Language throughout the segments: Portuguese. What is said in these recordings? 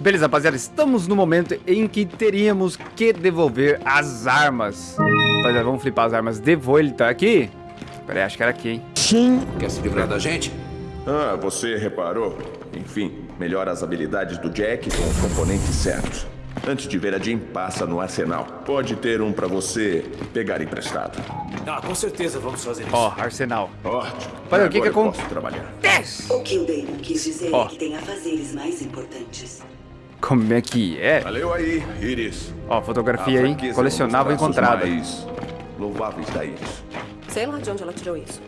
Beleza, rapaziada, estamos no momento em que teríamos que devolver as armas. Rapaziada, vamos flipar as armas. Devolver, ele tá aqui? Pera aí, acho que era aqui, hein? Sim. Quer se livrar da gente? Ah, você reparou? Enfim, melhora as habilidades do Jack com os componentes certos. Antes de ver a Jean, passa no arsenal. Pode ter um pra você pegar emprestado. Ah, com certeza vamos fazer isso. Ó, arsenal. Ótimo. Olha, o que que posso trabalhar. O que o Damon quis dizer Ó. é que tem afazeres mais importantes. Como é que é? Valeu aí, Iris. Ó, fotografia aí, é um colecionável encontrada. louváveis da Iris. Sei lá de onde ela tirou isso.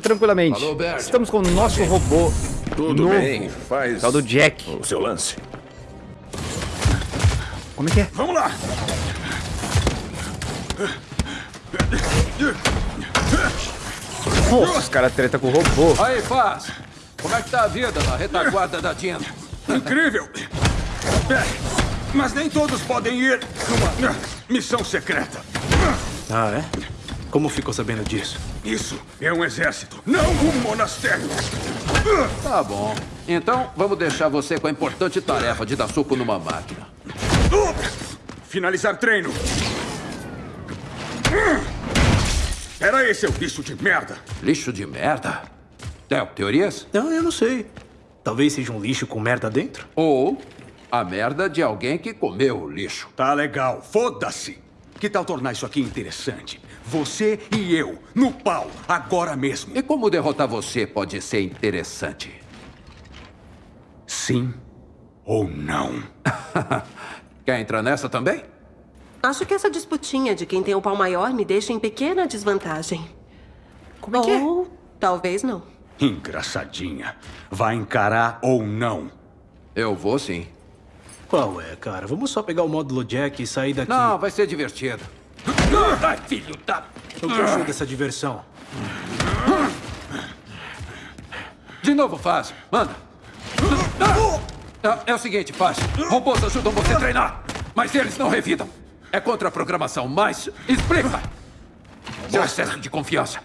Tranquilamente. Bert. Estamos com o nosso robô Tudo novo. bem, faz Tal do Jack. o seu lance. Como é que é? Vamos lá! Nossa, os caras treta com o robô. Aí, Faz. Como é que tá a vida na retaguarda da Jean? Incrível! É, mas nem todos podem ir numa missão secreta. Ah, é? Como ficou sabendo disso? Isso é um exército, não um monastério. Tá bom. Então, vamos deixar você com a importante tarefa de dar soco numa máquina. Finalizar treino. Era esse seu bicho de merda. Lixo de merda? Theo, teorias? Não, eu não sei. Talvez seja um lixo com merda dentro? Ou a merda de alguém que comeu o lixo. Tá legal, foda-se. Que tal tornar isso aqui interessante? Você e eu, no pau, agora mesmo. E como derrotar você pode ser interessante? Sim ou não? Quer entrar nessa também? Acho que essa disputinha de quem tem o pau maior me deixa em pequena desvantagem. Como é que é? Ou talvez não. Engraçadinha. Vai encarar ou não? Eu vou sim. Qual é, cara? Vamos só pegar o módulo Jack e sair daqui. Não, vai ser divertido. Ai, filho da... O que achou dessa diversão? De novo, faz. Manda. Ah, É o seguinte, faz. Robôs ajudam você a treinar, mas eles não revidam. É contra a programação, mas explica. Seu excesso de confiança.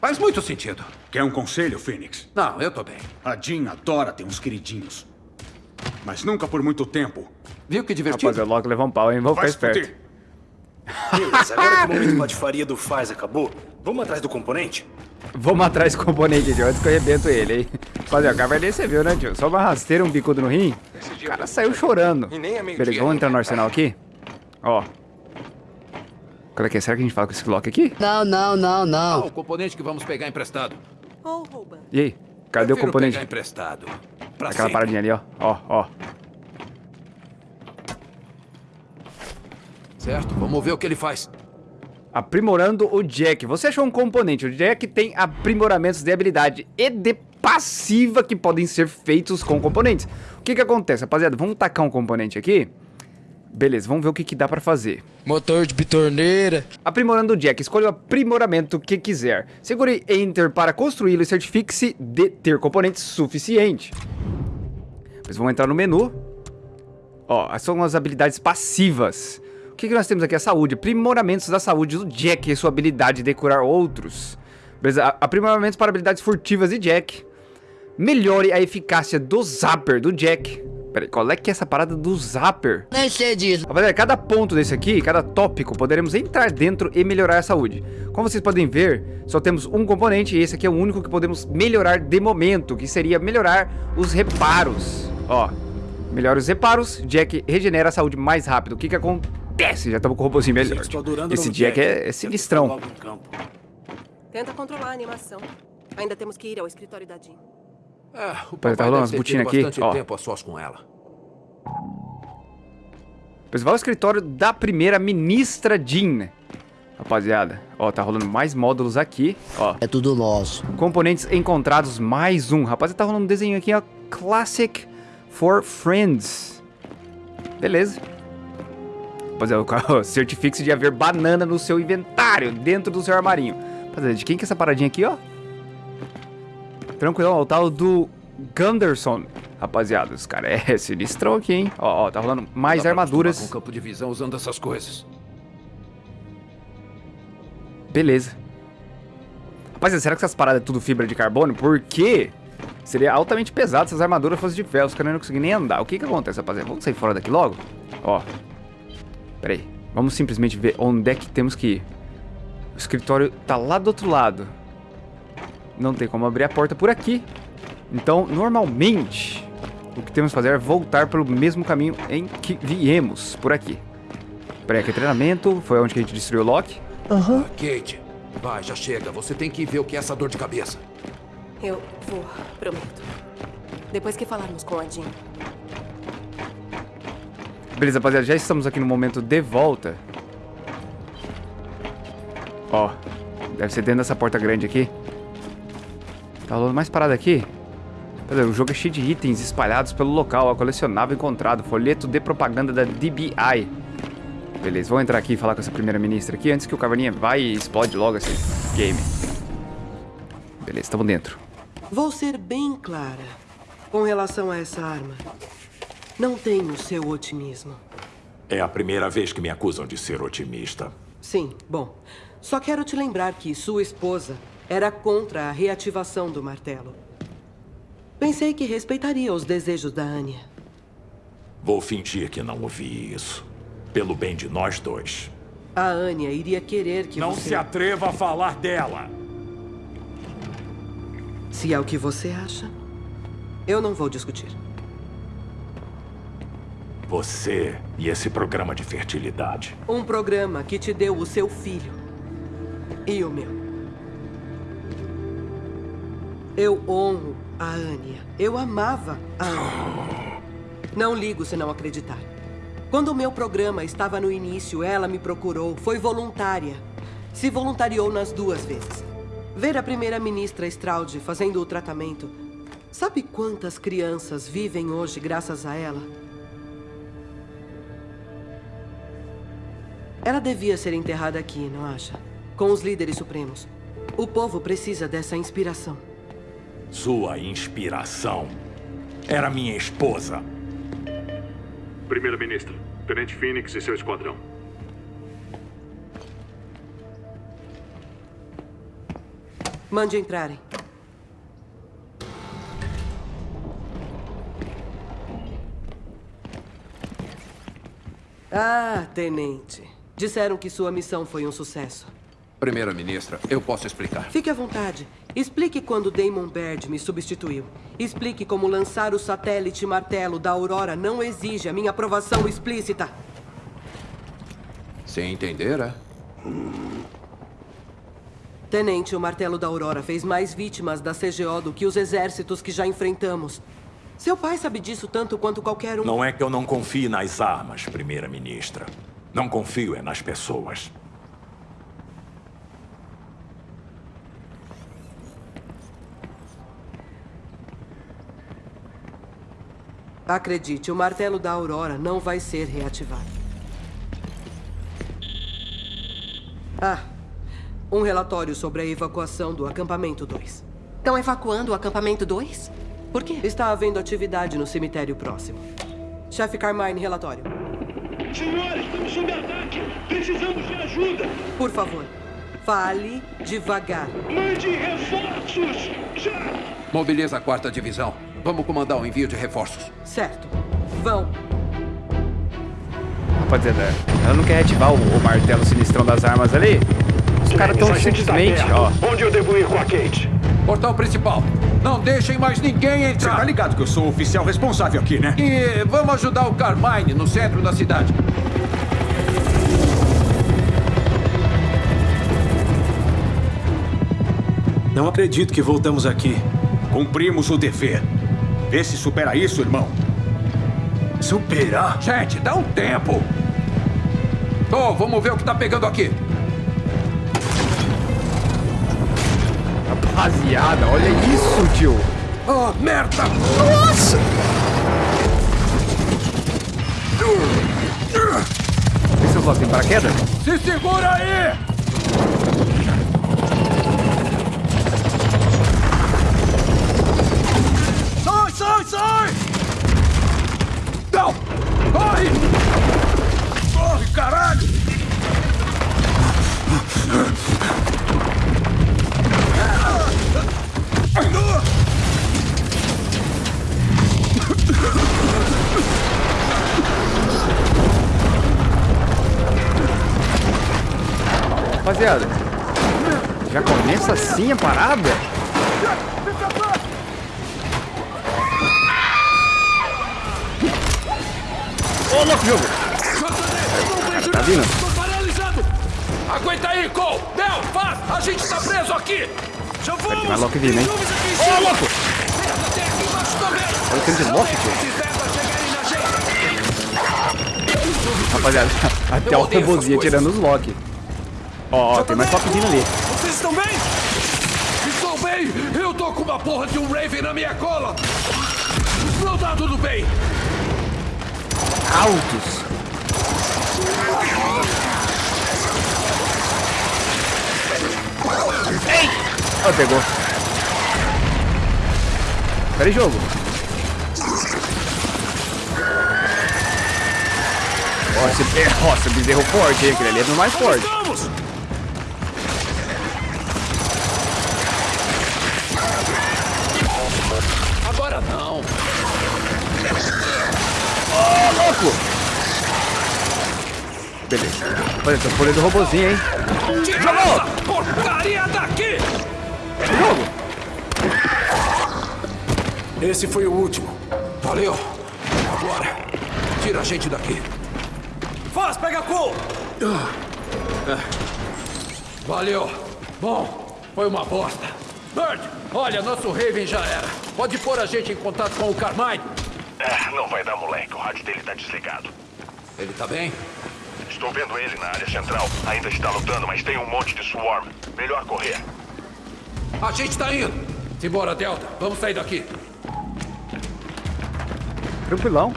Faz muito sentido. Quer um conselho, Phoenix? Não, eu tô bem. A Jean adora ter uns queridinhos. Mas nunca por muito tempo. Viu que divertido? Rapaziada, logo levar um pau, hein? Vamos Vai ficar esperto. Beleza, agora que o momento patifaria do Faz acabou, vamos atrás do componente? Vamos atrás do componente de antes que eu arrebento ele, hein? Rapaziada, o Caverninha você viu, né, tio? Só uma rasteira, um bicudo no rim. O cara saiu chorando. Beleza, vamos entrar no arsenal aqui? Ó. Qual é que é? Será que a gente fala com esse Glock aqui? Não, não, não, Ah, não. o componente que vamos pegar emprestado. Ou rouba. E aí? Cadê o componente? pegar emprestado. Pra Aquela sempre. paradinha ali, ó. Ó, ó. Certo, vamos ver o que ele faz. Aprimorando o Jack. Você achou um componente. O Jack tem aprimoramentos de habilidade e de passiva que podem ser feitos com componentes. O que que acontece, rapaziada? Vamos tacar um componente aqui. Beleza, vamos ver o que, que dá pra fazer. Motor de bitorneira. Aprimorando o Jack, escolha o aprimoramento que quiser. Segure Enter para construí-lo e certifique-se de ter componentes suficiente. Depois vamos entrar no menu. Ó, são as habilidades passivas. O que, que nós temos aqui? A saúde. Aprimoramentos da saúde do Jack e sua habilidade de curar outros. Beleza? Aprimoramentos para habilidades furtivas de Jack. Melhore a eficácia do Zapper do Jack. Peraí, qual é que é essa parada do Zapper? Nem sei disso. Rapaziada, cada ponto desse aqui, cada tópico, poderemos entrar dentro e melhorar a saúde. Como vocês podem ver, só temos um componente e esse aqui é o único que podemos melhorar de momento, que seria melhorar os reparos. Ó, melhora os reparos, Jack regenera a saúde mais rápido. O que que acontece? Já estamos com o robôzinho melhor. Esse Jack é, é sinistrão. Tenta controlar a animação. Ainda temos que ir ao escritório da Jean. É, o tá papai rolando deve umas botinas aqui, bastante ó. tempo a sós com ela. Vai ao escritório da primeira ministra Jean. Rapaziada, ó, tá rolando mais módulos aqui, ó. É tudo nosso. Componentes encontrados, mais um. Rapaz, tá rolando um desenho aqui, ó. Classic for Friends. Beleza. Rapaziada, o- certifique-se de haver banana no seu inventário, dentro do seu armarinho. Rapaziada, de quem que é essa paradinha aqui, ó? Tranquilo, ó, o tal do Gunderson. Rapaziada, os caras é sinistrão aqui, hein? Ó, ó, tá rolando mais Dá armaduras. Com campo de visão usando essas coisas. Beleza. Rapaziada, será que essas paradas é tudo fibra de carbono? Porque Seria altamente pesado se as armaduras fossem de ferro. Os caras não conseguem nem andar. O que que acontece, rapaziada? Vamos sair fora daqui logo? Ó. Pera aí. Vamos simplesmente ver onde é que temos que ir. O escritório tá lá do outro lado. Não tem como abrir a porta por aqui. Então, normalmente, o que temos que fazer é voltar pelo mesmo caminho em que viemos, por aqui. Peraí, aqui é treinamento. Foi onde que a gente destruiu o Loki. Ah, Kate, vai, já chega. Você tem que ver o que é essa dor de cabeça. Eu vou, prometo. Depois que falarmos com a Jean. Beleza, rapaziada, já estamos aqui no momento de volta. Ó, deve ser dentro dessa porta grande aqui. Tá rolando mais parada aqui? Cadê? O jogo é cheio de itens espalhados pelo local, ó, colecionável encontrado, folheto de propaganda da DBI. Beleza, vou entrar aqui e falar com essa primeira ministra aqui antes que o Caverninha vai e explode logo esse game. Beleza, estamos dentro. Vou ser bem clara com relação a essa arma. Não tenho seu otimismo. É a primeira vez que me acusam de ser otimista. Sim, bom. Só quero te lembrar que sua esposa era contra a reativação do martelo. Pensei que respeitaria os desejos da Anya. Vou fingir que não ouvi isso. Pelo bem de nós dois. A Anya iria querer que não você... se atreva a falar dela. Se é o que você acha, eu não vou discutir. Você e esse programa de fertilidade. Um programa que te deu o seu filho. E o meu. Eu honro a Anya. Eu amava a Anya. Não ligo se não acreditar. Quando o meu programa estava no início, ela me procurou. Foi voluntária. Se voluntariou nas duas vezes. Ver a primeira-ministra Straud fazendo o tratamento. Sabe quantas crianças vivem hoje graças a ela? Ela devia ser enterrada aqui, não acha? Com os líderes supremos. O povo precisa dessa inspiração. Sua inspiração era minha esposa. Primeira-ministra, Tenente Phoenix e seu esquadrão. Mande entrarem. Ah, tenente. Disseram que sua missão foi um sucesso. Primeira-ministra, eu posso explicar. Fique à vontade. Explique quando Damon Baird me substituiu. Explique como lançar o satélite martelo da Aurora não exige a minha aprovação explícita. Sem entender, é? Tenente, o martelo da Aurora fez mais vítimas da CGO do que os exércitos que já enfrentamos. Seu pai sabe disso tanto quanto qualquer um. Não é que eu não confie nas armas, primeira-ministra. Não confio é nas pessoas. Acredite, o martelo da Aurora não vai ser reativado. Ah, um relatório sobre a evacuação do acampamento 2. Estão evacuando o acampamento 2? Por quê? Está havendo atividade no cemitério próximo. Chefe Carmine, relatório. Senhores, estamos sob ataque. Precisamos de ajuda. Por favor, fale devagar. Mande reforços. Já! Mobiliza a quarta divisão. Vamos comandar o envio de reforços. Certo. Vão. Rapaziada, ela não quer ativar o, o martelo sinistrão das armas ali? Os caras estão simplesmente, ó. Onde eu devo ir com a Kate? Portal principal. Não deixem mais ninguém Você entrar. tá ligado que eu sou o oficial responsável aqui, né? E vamos ajudar o Carmine no centro da cidade. Não acredito que voltamos aqui. Cumprimos o dever. Vê se supera isso, irmão. Superar? Gente, dá um tempo. Tô, vamos ver o que tá pegando aqui. Rapaziada, olha isso, tio. Oh, merda! Nossa! Vê se eu tem paraquedas? Se segura aí! caralho! Rapaziada, já começa assim a parada? Ô, oh, louco, jogo! Tá vindo? Tô paralisado! Aguenta aí, Cole! Del, faz! A gente tá preso aqui! Já vamos! Vai Loki vindo, hein? Ô, louco! Olha o tanto de Loki, tio. Rapaziada, até o robozinho tirando os Loki. Ó, ó, tem mais Loki vindo ali. Vocês estão bem? Estou bem! Eu tô com uma porra de um Raven na minha cola! Não tá tudo bem! Altos. Ei! Ó, pegou. Pera aí, jogo. Ó, esse, ó, esse bezerro forte, hein? Aquele ali é do mais forte. Vamos! Agora não! Ô, louco! Beleza. Olha, o poder do robozinho, hein? Tira porcaria daqui! Jogo! Esse foi o último. Valeu. Agora, tira a gente daqui. Faz, pega a Cole! Valeu. Bom, foi uma bosta. Bird, olha, nosso Raven já era. Pode pôr a gente em contato com o Carmine? É, não vai dar, moleque. O rádio dele tá desligado. Ele tá bem? Estou vendo ele na área central. Ainda está lutando, mas tem um monte de swarm. Melhor correr. A gente tá indo. Simbora, Delta. Vamos sair daqui. Tranquilão.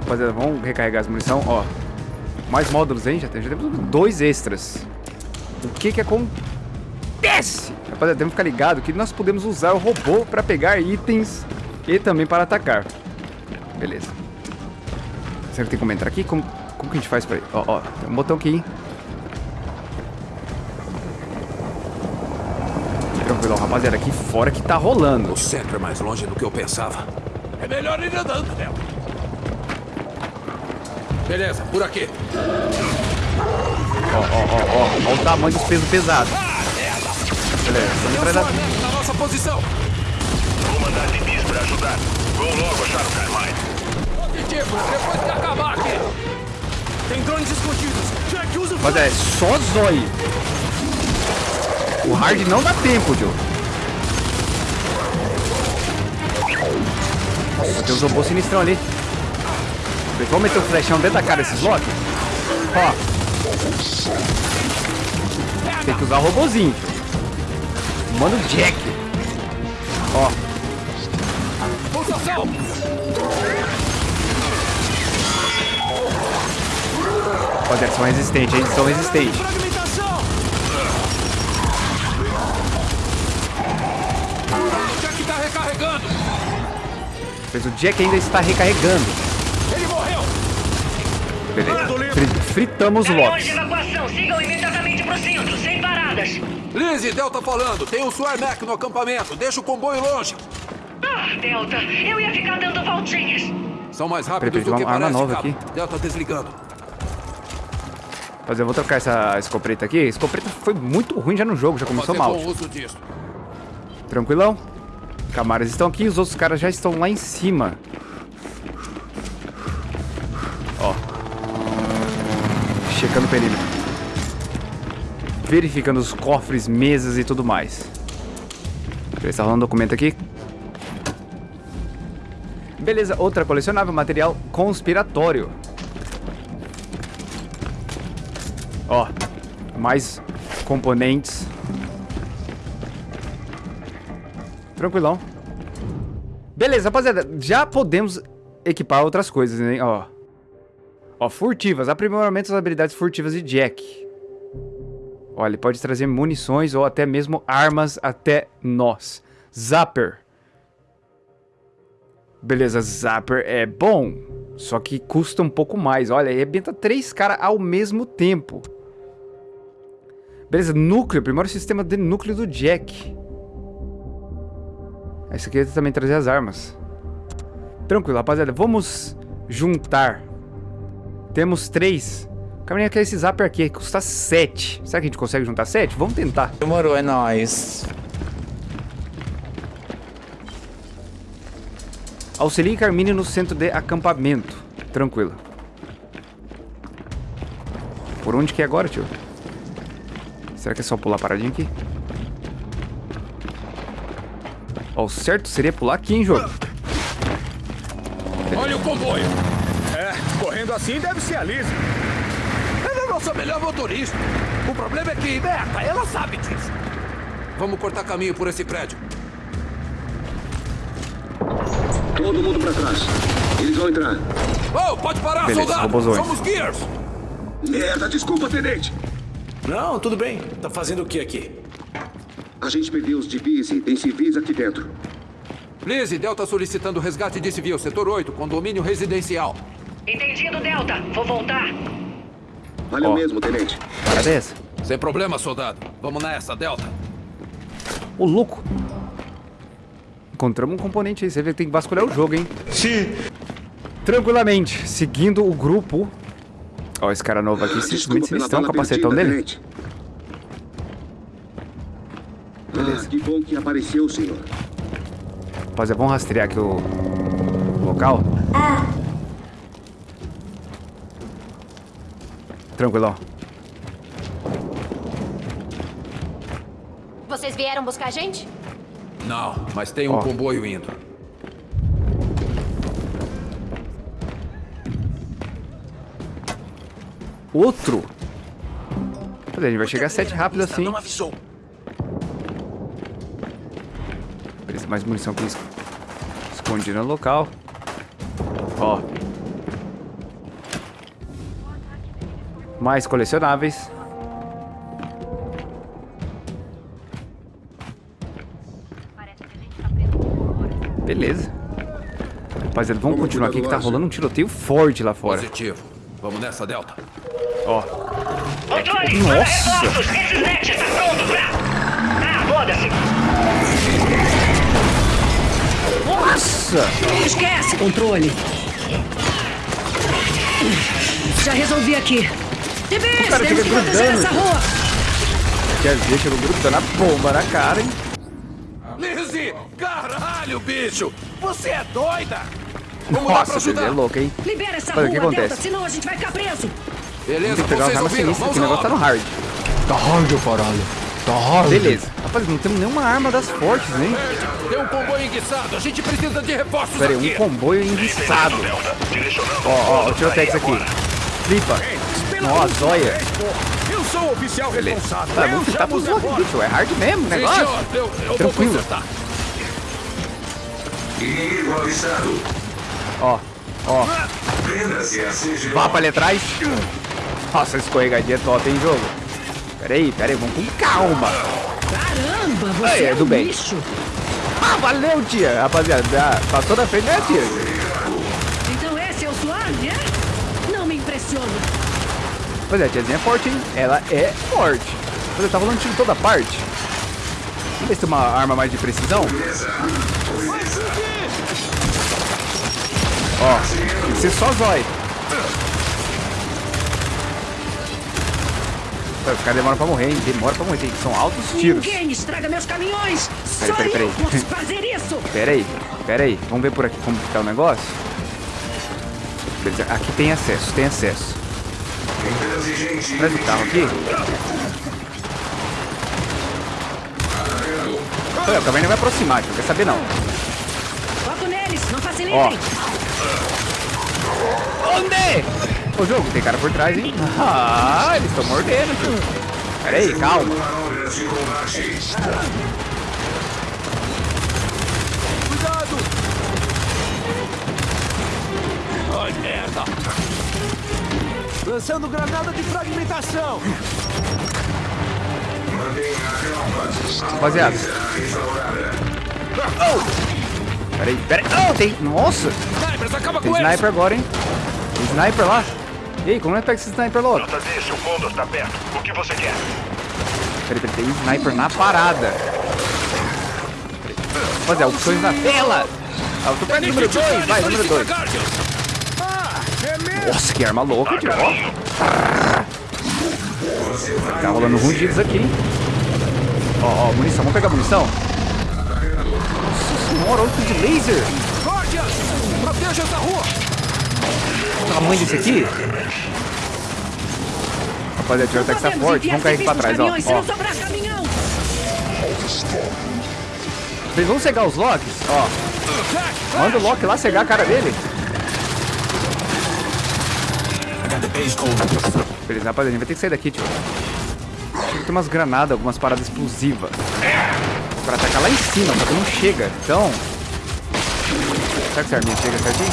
Rapaziada, vamos recarregar as munição. Ó, mais módulos, hein? Já, tem, já temos dois extras. O que que acontece? Rapaziada, temos que ficar ligado que nós podemos usar o robô para pegar itens e também para atacar. Beleza. Será que tem como entrar aqui? Como, como que a gente faz pra ir? Ó, ó, tem um botão aqui, hein? Tranquilão, rapaziada, aqui fora que tá rolando. O centro é mais longe do que eu pensava. É melhor ir andando, Delta. Beleza, por aqui. Ó, ó, ó, ó. Ó o tamanho dos pesos pesados. Beleza, estamos Tem um atrás da... Na nossa posição. Vou mandar DBs pra ajudar. Vou logo achar o Carmine. Positivo, depois que acabar aqui. Tem drones escondidos! Jack, usa o Mas é só zóio. O hard não dá tempo, Joe. Nossa, tem uns robôs sinistrão ali. Vamos meter o flechão dentro da cara desses Loki? Ó. Tem que usar o robozinho. Manda o Jack. Ó. Ó, eles são resistentes? Eles são resistentes. Jack tá recarregando. Mas o Jack ainda está recarregando. Ele morreu. Beleza. Fri- fritamos o evacuação, sigam imediatamente pro centro, sem paradas. Lizzie, Delta falando. Tem um Swarmac no acampamento. Deixa o comboio longe. Ah, Delta, eu ia ficar dando voltinhas. São mais rápidos peraí, do que uma arma parece, nova cabo. aqui. Delta desligando. Mas eu vou trocar essa escopeta aqui. A escopeta foi muito ruim já no jogo, já começou Fazer mal. Tranquilão? Camaras estão aqui, os outros caras já estão lá em cima. Ó. Checando o perímetro. Verificando os cofres, mesas e tudo mais. Beleza, tá rolando um documento aqui. Beleza, outra colecionável, material conspiratório. Ó, mais componentes. Tranquilão. Beleza, rapaziada. Já podemos equipar outras coisas, hein? Ó. Ó, furtivas. Aprimoramento das habilidades furtivas de Jack. Ó, ele pode trazer munições ou até mesmo armas até nós. Zapper. Beleza, Zapper é bom. Só que custa um pouco mais. Olha, arrebenta três caras ao mesmo tempo. Beleza, núcleo. Primeiro sistema de núcleo do Jack. Esse aqui também trazer as armas. Tranquilo, rapaziada. Vamos juntar. Temos três Caminha quer esse zapper aqui, custa 7. Será que a gente consegue juntar 7? Vamos tentar. Demorou, é nóis. Auxilie Carmine no centro de acampamento. Tranquilo. Por onde que é agora, tio? Será que é só pular paradinho aqui? Ó, o certo seria pular aqui, hein, jogo? Olha o comboio. É, correndo assim deve ser a Liz. Ela é a nossa melhor motorista. O problema é que, Berta, ela sabe disso. Vamos cortar caminho por esse prédio. Todo mundo pra trás. Eles vão entrar. Oh, pode parar, Beleza, soldado. Somos Gears. Merda, desculpa, tenente. Não, tudo bem. Tá fazendo o que aqui? A gente perdeu os civis e tem civis aqui dentro. Lizzie, Delta solicitando resgate de civil, setor 8, condomínio residencial. Entendido, Delta. Vou voltar. Valeu Ó. mesmo, tenente. Essa? Sem problema, soldado. Vamos nessa, Delta. Ô, louco. Encontramos um componente aí. Você vê que tem que vasculhar o jogo, hein? Sim. Tranquilamente, seguindo o grupo. Ó, esse cara novo aqui, Desculpa simplesmente o bala capacetão perdida, dele. tenente. Ah, que bom que apareceu, senhor. Rapaziada, vamos rastrear aqui o local. Tranquilão. Vocês vieram buscar a gente? Não, mas tem um Ó. comboio indo. Outro? A gente vai chegar a 7 rápido assim. Não avisou. Beleza, mais munição aqui es- escondida no local. Ó. Mais colecionáveis. Beleza. Rapaziada, vamos continuar aqui que tá rolando um tiroteio forte lá fora. Positivo. Vamos nessa, Delta. Ó. Controle, Nossa! net está pronto pra... Ah, foda-se. Nossa! Esquece, controle. Já resolvi aqui. TBS, O cara temos que proteger grudando. essa rua. Que às vezes chega o grupo dando a bomba na cara, hein? Lizzie! Caralho, bicho! Você é doida! Vamos lá pra Nossa, é louco, hein? Libera essa Olha, o que rua, Delta, acontece? senão a gente vai ficar preso. Beleza, Tem que pegar vocês uma arma ouviram? sinistra, Vamos que o negócio tá no hard. Tá hard, caralho. Tá hard. Beleza. Rapaz, não temos nenhuma arma das fortes, hein? Tem um comboio enguiçado. A gente precisa de reforços Pera aí, um comboio enguiçado. Ó, ó, o tirotex aqui. Flipa. Ó, a zóia. Eu sou o oficial responsável. Tá, vamos tentar pros os blocos aqui, reforços. tio. É hard mesmo o negócio. Eu, eu Tranquilo. Inimigo avistado. Ó, ó. Prenda-se a CG. Vá pra ali atrás. Nossa, escorregadinha top, hein, jogo? Pera aí, pera aí, vamos com calma. Caramba, você Aí, é, é do um bem. bicho. Ah, valeu, tia. Rapaziada, passou da frente, né, tia? Então esse é o suave, é? Não me impressiona. Pois é, a tiazinha é forte, hein? Ela é forte. Pois é, tá rolando tiro em toda parte. Vamos ver se tem uma arma mais de precisão. Ó, tem que ser só zói. Os caras demoram pra morrer, hein? Demora pra morrer, são altos tiros. Ninguém estraga meus caminhões. Peraí, peraí, peraí. posso fazer isso. Pera aí, pera aí. Vamos ver por aqui como que tá o negócio. Beleza, aqui tem acesso, tem acesso. Traz o carro aqui. Olha, o carro ainda vai aproximar, não quer saber não. Foco neles, não Ó. facilitem. Onde? Ô jogo, tem cara por trás, hein? Ah, eles estão mordendo, tio. Pera aí, calma. Cuidado! Ai, merda! Lançando granada de fragmentação. Rapaziada. Pera aí, pera aí. Oh, tem... Nossa! Snipers, acaba Tem com eles! sniper agora, hein? Tem sniper lá. E aí, como é que pega esse sniper logo? Nota desse, o Condor está perto. O que você quer? Peraí, peraí, tem sniper na parada. Rapaziada, opções na tela. Ah, eu tô perto número 2, vai, número 2. Ah, é? Nossa, que arma louca, tio. Ó. Tá rolando rundidos aqui, hein? Ó, ó, munição. Vamos pegar munição? Nossa senhora, olha o de laser. Proteja essa rua! O tamanho desse aqui. Rapaziada, o ataque tá forte. Vamos cair aqui pra trás, ó. ó. Vocês vão cegar os Locks? Ó. Manda o Loki lá cegar a cara dele. Beleza, rapaziada, a gente vai ter que sair daqui, tio. Tem umas granadas, algumas paradas explosivas. Pra atacar lá em cima, só que não chega. Então... Será que essa arminha chega certinho?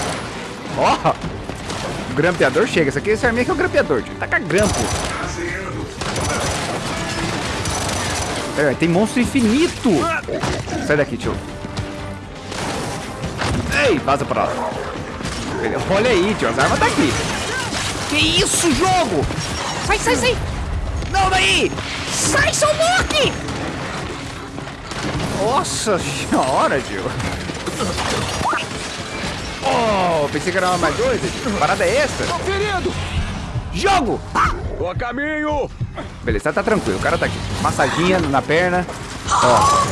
Ó! O grampeador chega. Esse aqui, essa arminha aqui é o grampeador, tio. Taca grampo. Pera, tem monstro infinito. Sai daqui, tio. Ei, vaza pra lá. Olha aí, tio. As armas tá aqui. Que isso, jogo? Sai, sai, sai. Não, daí. Sai, seu Loki. Nossa senhora, tio. Oh, pensei que era uma mais. Que Parada é essa? Tô ferido! Jogo! Tô a caminho! Beleza, tá tranquilo. O cara tá aqui. Massadinha na perna. Ó.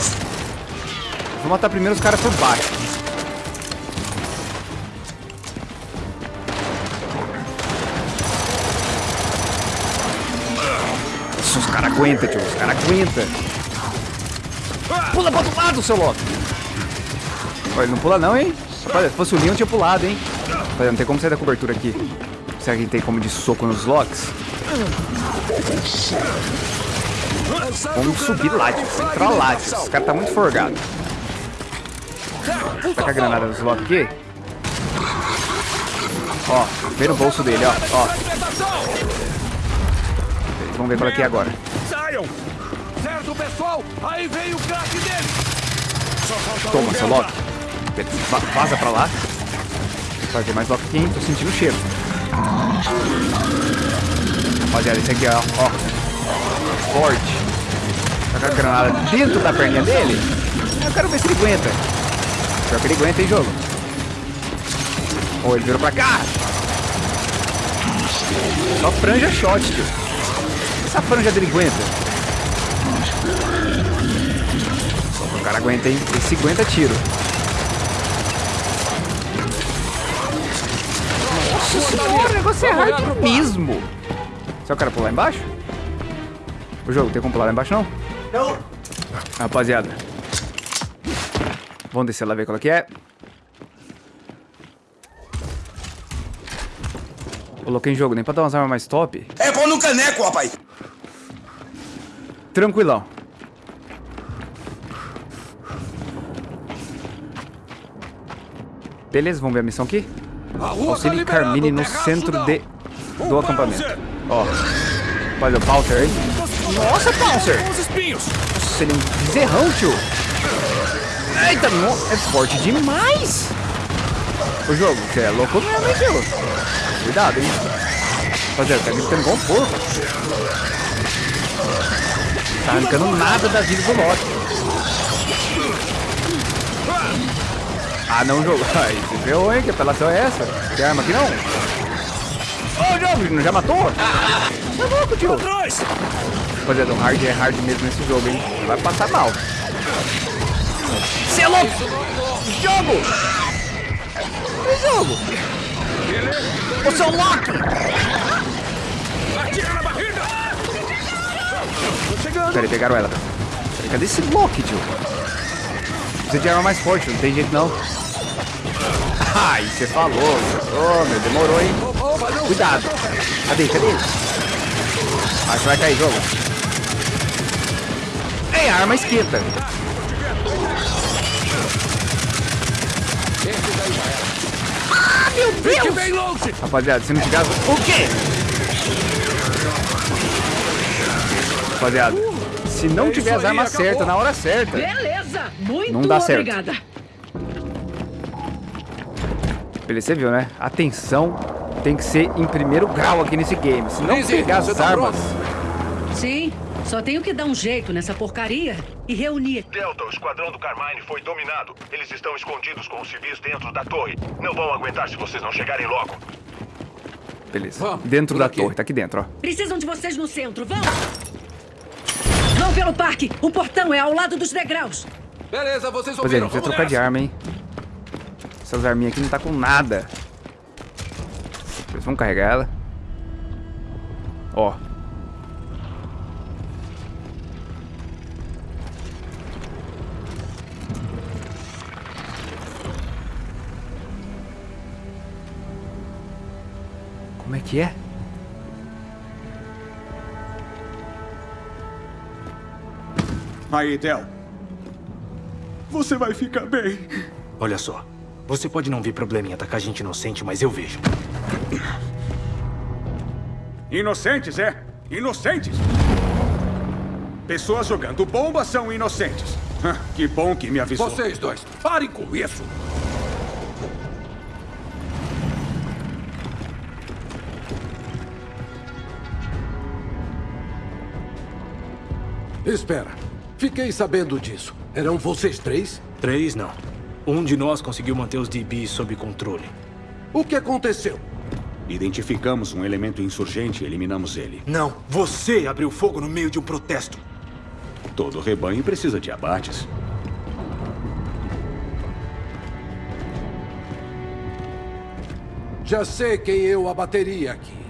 Vou matar primeiro os caras por baixo. Nossa, os caras aguentam, tio. Os caras aguentam. Pula pro outro lado, seu louco. Olha, ele não pula não, hein? Olha, se fosse o Leon, tinha pulado, hein? Olha, não tem como sair da cobertura aqui. Será que tem como de soco nos locks? Vamos subir lá. Vamos entrar lá, tio. Esse cara tá muito forgado. Taca a granada nos locks aqui. Ó, vem no bolso dele, ó. ó. Vamos ver qual é que é agora. Saiam! Certo, pessoal? Aí vem o crack dele! Toma, seu. Loki. Vaza pra lá. Vai ter mais hein? Tô sentindo o cheiro. Rapaziada, esse aqui, ó. ó. Forte. Taca a granada dentro da perninha dele. Eu quero ver se ele aguenta. Pior que ele aguenta, hein, jogo? Ó, ele virou pra cá. Só franja shot, tio. Essa franja dele aguenta. O cara aguenta, hein? Esse aguenta tiro. Nossa senhora, o negócio é hard mesmo. Só o cara pular embaixo? O jogo, tem como pular lá embaixo, não? Não. Rapaziada. Vamos descer lá ver qual é que é. Coloquei em jogo, nem pra dar umas armas mais top. É pau no caneco, rapaz. Tranquilão. Beleza, vamos ver a missão aqui? Auxilie tá Carmine no centro não. de, do acampamento. Ó. Olha o Pouncer aí. Nossa, Pouncer! Nossa, é um bezerrão, tio. Eita, no... é forte demais. O jogo, você é louco mesmo, hein, tio? Cuidado, hein. Rapaziada, tá gritando igual um porco. Tá arrancando nada da vida do Loki. Ah, não, jogo. Ai, você ferrou, hein? Que apelação é essa? Tem arma aqui, não? Ô, jogo, não já matou? Tá louco, tio. Rapaziada, o hard é hard mesmo nesse jogo, hein? Vai passar mal. Você é louco! Jogo! Que jogo? Ô, seu Loki! Atira na barriga! Tô chegando! Peraí, pegaram ela. Cadê esse Loki, tio? Precisa de arma mais forte, não tem jeito não. Ai, você falou. Ô, meu, demorou, hein? Cuidado. Cadê, cadê? Acho que vai cair, jogo. Ei, a arma esquenta. Ah, meu Deus! Rapaziada, se não tiver... O quê? Rapaziada, se não É tiver as armas certas na hora certa... Beleza, muito Não dá certo. obrigada. Beleza, você viu, né? Atenção tem que ser em primeiro grau aqui nesse game. Se não pegar as você tá armas... Sim, só tenho que dar um jeito nessa porcaria e reunir. Delta, o esquadrão do Carmine foi dominado. Eles estão escondidos com os civis dentro da torre. Não vão aguentar se vocês não chegarem logo. Beleza. dentro da torre, tá aqui dentro, ó. Precisam de vocês no centro, vão! Vão pelo parque! O portão é ao lado dos degraus! Beleza, vocês Pois é, a gente vai trocar de arma, hein? Essas arminhas aqui não tá com nada. Eles vão carregar ela. Ó. Como é que é? Aí, Del. Você vai ficar bem. Olha só. Você pode não ver problema em atacar gente inocente, mas eu vejo. Inocentes, é? Inocentes! Pessoas jogando bomba são inocentes. Que bom que me avisou. Vocês dois, parem com isso! Espera. Fiquei sabendo disso. Eram vocês três? Três, não. Um de nós conseguiu manter os DB sob controle. O que aconteceu? Identificamos um elemento insurgente e eliminamos ele. Não, você abriu fogo no meio de um protesto. Todo rebanho precisa de abates. Já sei quem eu abateria aqui.